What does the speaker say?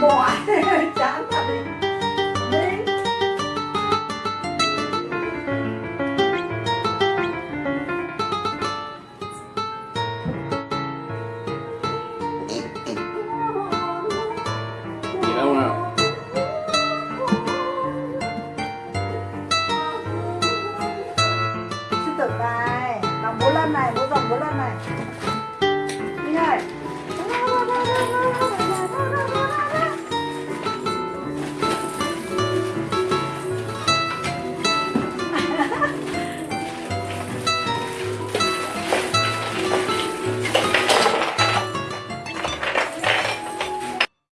Morte!